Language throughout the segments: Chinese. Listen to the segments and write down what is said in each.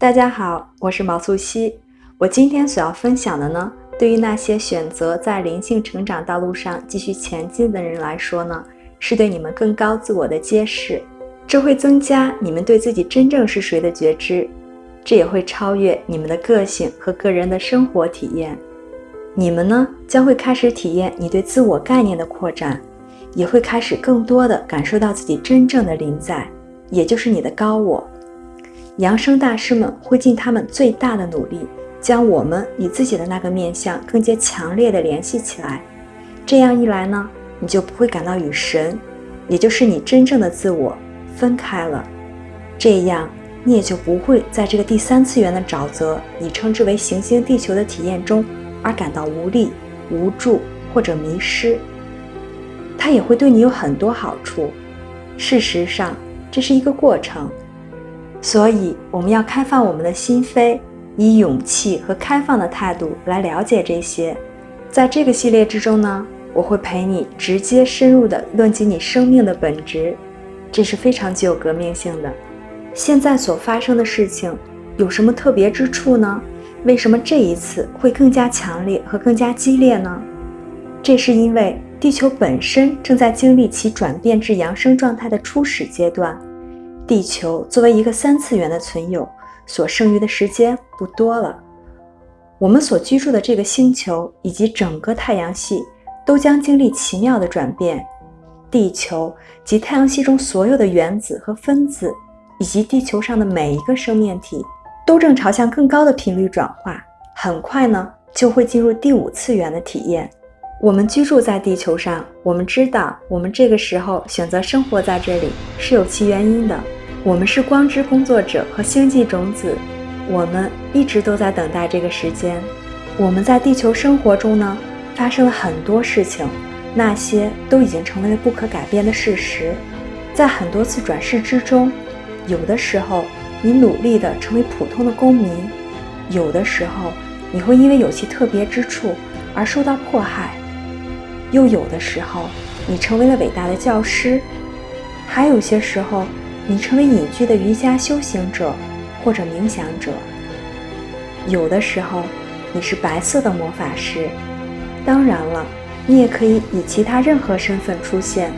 大家好，我是毛素汐。我今天所要分享的呢，对于那些选择在灵性成长道路上继续前进的人来说呢，是对你们更高自我的揭示。这会增加你们对自己真正是谁的觉知，这也会超越你们的个性和个人的生活体验。你们呢，将会开始体验你对自我概念的扩展，也会开始更多的感受到自己真正的临在，也就是你的高我。扬声大师们会尽他们最大的努力，将我们与自己的那个面相更加强烈的联系起来。这样一来呢，你就不会感到与神，也就是你真正的自我分开了。这样，你也就不会在这个第三次元的沼泽，你称之为行星地球的体验中，而感到无力、无助或者迷失。它也会对你有很多好处。事实上，这是一个过程。所以，我们要开放我们的心扉，以勇气和开放的态度来了解这些。在这个系列之中呢，我会陪你直接深入的论及你生命的本质，这是非常具有革命性的。现在所发生的事情有什么特别之处呢？为什么这一次会更加强烈和更加激烈呢？这是因为地球本身正在经历其转变至扬升状态的初始阶段。地球作为一个三次元的存有，所剩余的时间不多了。我们所居住的这个星球以及整个太阳系都将经历奇妙的转变。地球及太阳系中所有的原子和分子，以及地球上的每一个生命体，都正朝向更高的频率转化。很快呢，就会进入第五次元的体验。我们居住在地球上，我们知道，我们这个时候选择生活在这里是有其原因的。我们是光之工作者和星际种子，我们一直都在等待这个时间。我们在地球生活中呢，发生了很多事情，那些都已经成为了不可改变的事实。在很多次转世之中，有的时候你努力的成为普通的公民，有的时候你会因为有其特别之处而受到迫害，又有的时候你成为了伟大的教师，还有些时候。你成为隐居的瑜伽修行者，或者冥想者。有的时候，你是白色的魔法师。当然了，你也可以以其他任何身份出现，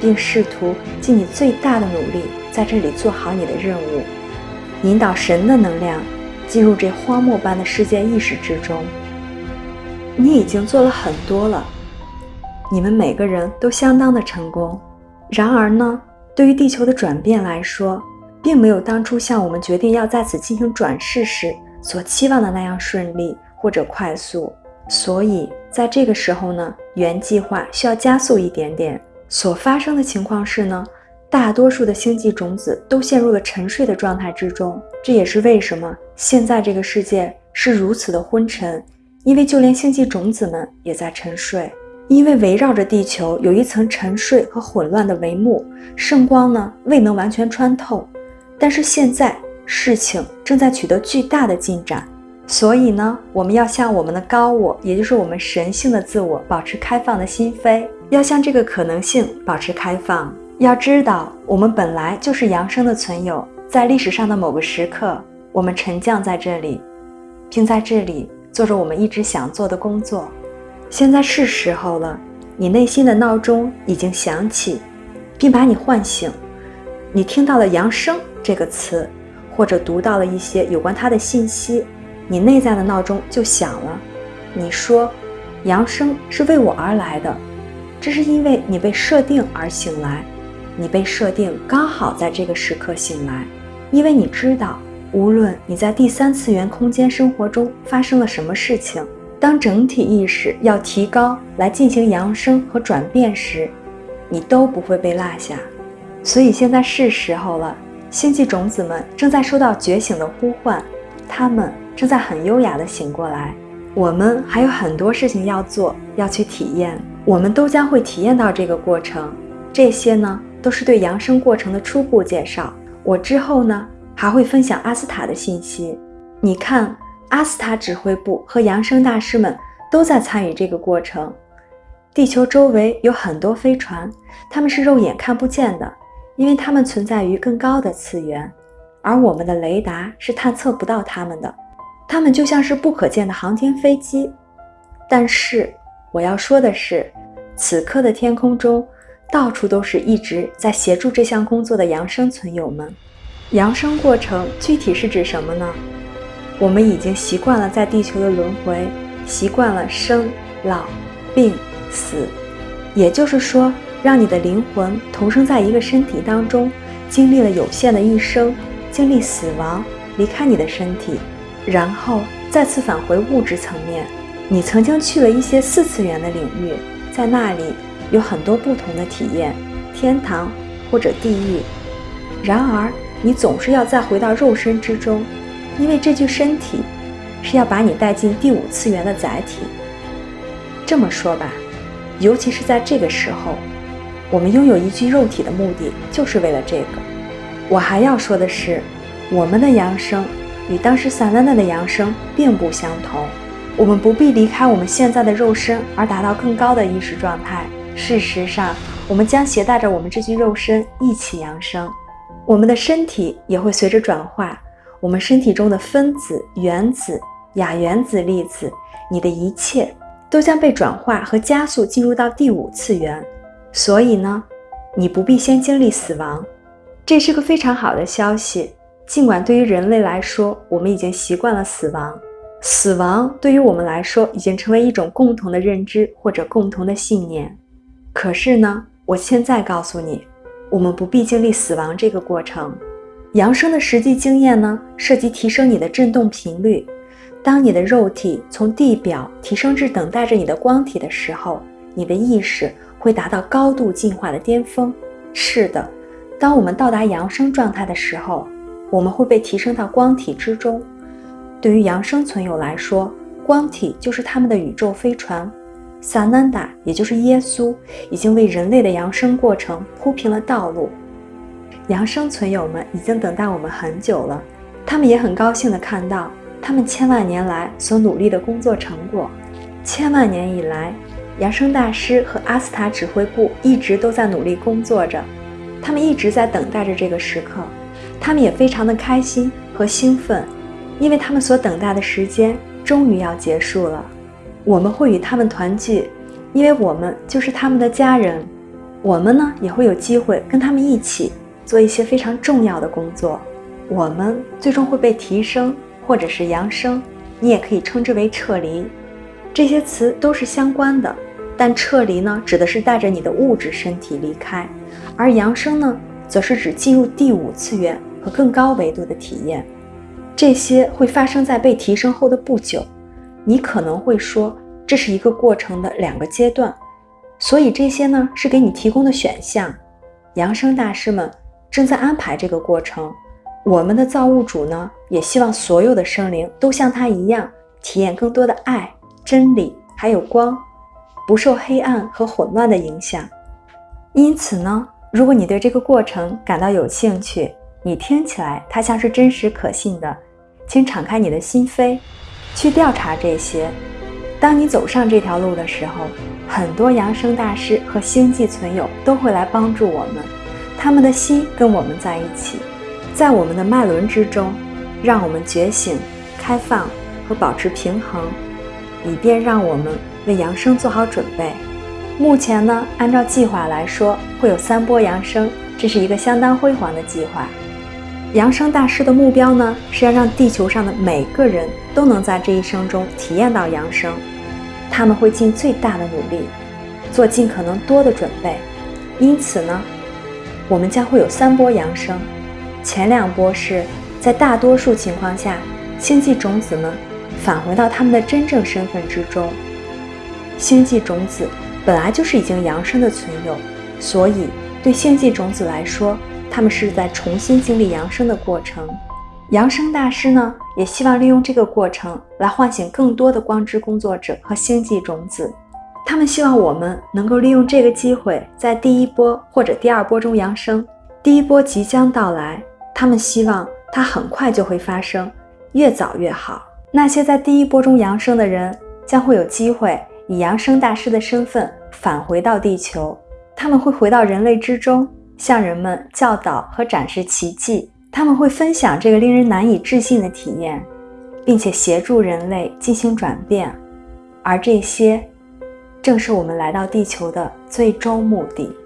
并试图尽你最大的努力，在这里做好你的任务，引导神的能量进入这荒漠般的世界意识之中。你已经做了很多了，你们每个人都相当的成功。然而呢？对于地球的转变来说，并没有当初像我们决定要在此进行转世时所期望的那样顺利或者快速。所以，在这个时候呢，原计划需要加速一点点。所发生的情况是呢，大多数的星际种子都陷入了沉睡的状态之中。这也是为什么现在这个世界是如此的昏沉，因为就连星际种子们也在沉睡。因为围绕着地球有一层沉睡和混乱的帷幕，圣光呢未能完全穿透。但是现在事情正在取得巨大的进展，所以呢，我们要向我们的高我，也就是我们神性的自我，保持开放的心扉，要向这个可能性保持开放。要知道，我们本来就是扬升的存有，在历史上的某个时刻，我们沉降在这里，并在这里做着我们一直想做的工作。现在是时候了，你内心的闹钟已经响起，并把你唤醒。你听到了“扬声”这个词，或者读到了一些有关它的信息，你内在的闹钟就响了。你说：“扬声是为我而来的。”这是因为你被设定而醒来，你被设定刚好在这个时刻醒来，因为你知道，无论你在第三次元空间生活中发生了什么事情。当整体意识要提高来进行扬升和转变时，你都不会被落下。所以现在是时候了，星际种子们正在收到觉醒的呼唤，他们正在很优雅地醒过来。我们还有很多事情要做，要去体验，我们都将会体验到这个过程。这些呢，都是对扬升过程的初步介绍。我之后呢，还会分享阿斯塔的信息。你看。阿斯塔指挥部和扬声大师们都在参与这个过程。地球周围有很多飞船，它们是肉眼看不见的，因为它们存在于更高的次元。而我们的雷达是探测不到它们的，它们就像是不可见的航天飞机。但是我要说的是，此刻的天空中到处都是一直在协助这项工作的扬声存友们。扬声过程具体是指什么呢？我们已经习惯了在地球的轮回，习惯了生老病死，也就是说，让你的灵魂同生在一个身体当中，经历了有限的一生，经历死亡，离开你的身体，然后再次返回物质层面。你曾经去了一些四次元的领域，在那里有很多不同的体验，天堂或者地狱。然而，你总是要再回到肉身之中。因为这具身体是要把你带进第五次元的载体。这么说吧，尤其是在这个时候，我们拥有一具肉体的目的就是为了这个。我还要说的是，我们的扬声与当时萨兰娜的扬声并不相同。我们不必离开我们现在的肉身而达到更高的意识状态。事实上，我们将携带着我们这具肉身一起扬声，我们的身体也会随着转化。我们身体中的分子、原子、亚原子、粒子，你的一切都将被转化和加速进入到第五次元。所以呢，你不必先经历死亡，这是个非常好的消息。尽管对于人类来说，我们已经习惯了死亡，死亡对于我们来说已经成为一种共同的认知或者共同的信念。可是呢，我现在告诉你，我们不必经历死亡这个过程。扬声的实际经验呢，涉及提升你的振动频率。当你的肉体从地表提升至等待着你的光体的时候，你的意识会达到高度进化的巅峰。是的，当我们到达扬声状态的时候，我们会被提升到光体之中。对于扬声存有来说，光体就是他们的宇宙飞船。萨南达，也就是耶稣，已经为人类的扬声过程铺平了道路。扬声存友们已经等待我们很久了，他们也很高兴地看到他们千万年来所努力的工作成果。千万年以来，扬声大师和阿斯塔指挥部一直都在努力工作着，他们一直在等待着这个时刻。他们也非常的开心和兴奋，因为他们所等待的时间终于要结束了。我们会与他们团聚，因为我们就是他们的家人。我们呢，也会有机会跟他们一起。做一些非常重要的工作，我们最终会被提升，或者是扬升，你也可以称之为撤离。这些词都是相关的，但撤离呢，指的是带着你的物质身体离开，而扬升呢，则是指进入第五次元和更高维度的体验。这些会发生在被提升后的不久。你可能会说，这是一个过程的两个阶段，所以这些呢，是给你提供的选项。扬升大师们。正在安排这个过程，我们的造物主呢，也希望所有的生灵都像他一样，体验更多的爱、真理，还有光，不受黑暗和混乱的影响。因此呢，如果你对这个过程感到有兴趣，你听起来它像是真实可信的，请敞开你的心扉，去调查这些。当你走上这条路的时候，很多扬声大师和星际存友都会来帮助我们。他们的心跟我们在一起，在我们的脉轮之中，让我们觉醒、开放和保持平衡，以便让我们为扬升做好准备。目前呢，按照计划来说，会有三波扬升，这是一个相当辉煌的计划。扬升大师的目标呢，是要让地球上的每个人都能在这一生中体验到扬升。他们会尽最大的努力，做尽可能多的准备。因此呢。我们将会有三波扬升，前两波是在大多数情况下，星际种子们返回到他们的真正身份之中。星际种子本来就是已经扬升的存有，所以对星际种子来说，他们是在重新经历扬升的过程。扬升大师呢，也希望利用这个过程来唤醒更多的光之工作者和星际种子。他们希望我们能够利用这个机会在第一波或者第二波中扬升第一波即将到来他们希望它很快就会发生。越早越好那些在第一波中扬升的人将会有机会以扬升大师的身份返回到地球他们会回到人类之中向人们教导和展示奇迹他们会分享这个令人难以置信的体验并且协助人类进行转变。而这些正是我们来到地球的最终目的。